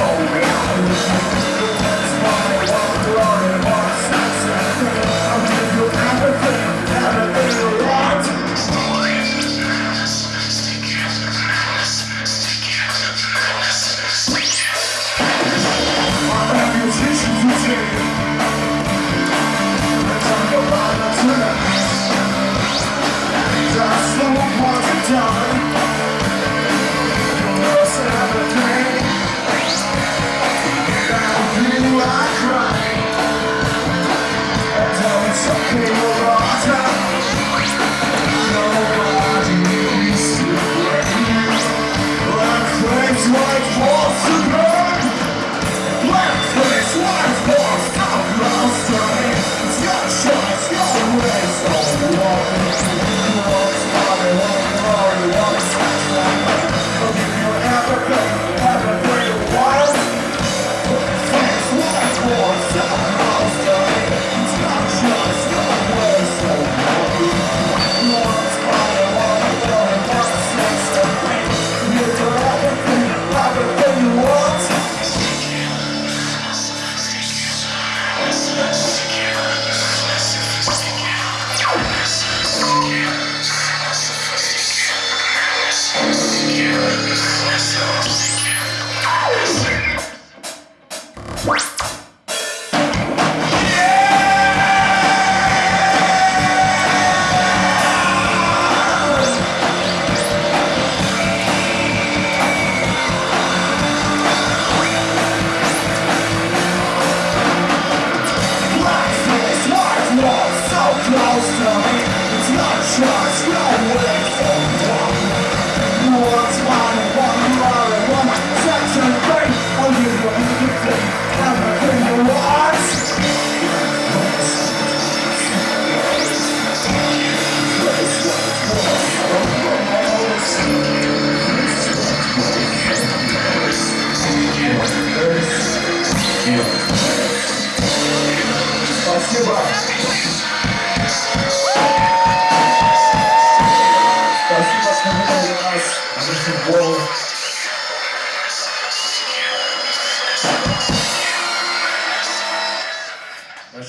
so real. Спасибо.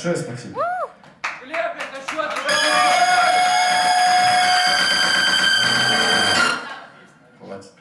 Большое спасибо. Хватит.